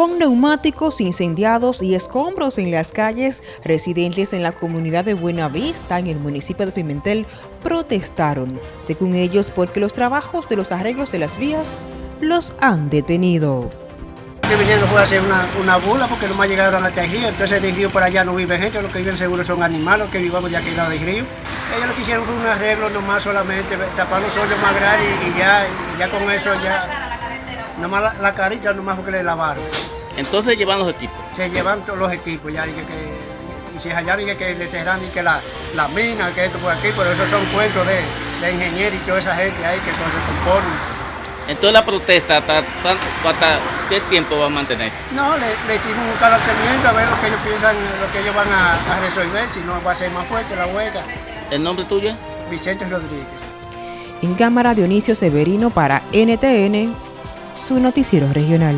Con neumáticos incendiados y escombros en las calles, residentes en la comunidad de Buenavista, en el municipio de Pimentel, protestaron, según ellos, porque los trabajos de los arreglos de las vías los han detenido. Que vinieron fue a hacer una, una bula porque no me llegaron a este río, entonces de río por allá no vive gente, los que viven seguro son animales, los que vivamos de aquí lado del río. Ellos lo que hicieron fue un arreglo nomás solamente, tapar los hoyos más grandes y ya, ya con eso ya Nomás la, la carita nomás porque le lavaron. Entonces llevan los equipos. Se llevan todos los equipos ya y que, que y si hallaron y que, le cerran y que la, la mina, que esto por aquí, pero esos son cuentos de, de ingenieros y toda esa gente ahí que se componen. Entonces la protesta, ¿hasta, hasta qué tiempo va a mantener? No, le, le hicimos un calentamiento a ver lo que ellos piensan, lo que ellos van a, a, resolver, si no va a ser más fuerte la huelga. ¿El nombre tuyo? Vicente Rodríguez. En cámara Dionisio Severino para NTN su noticiero regional.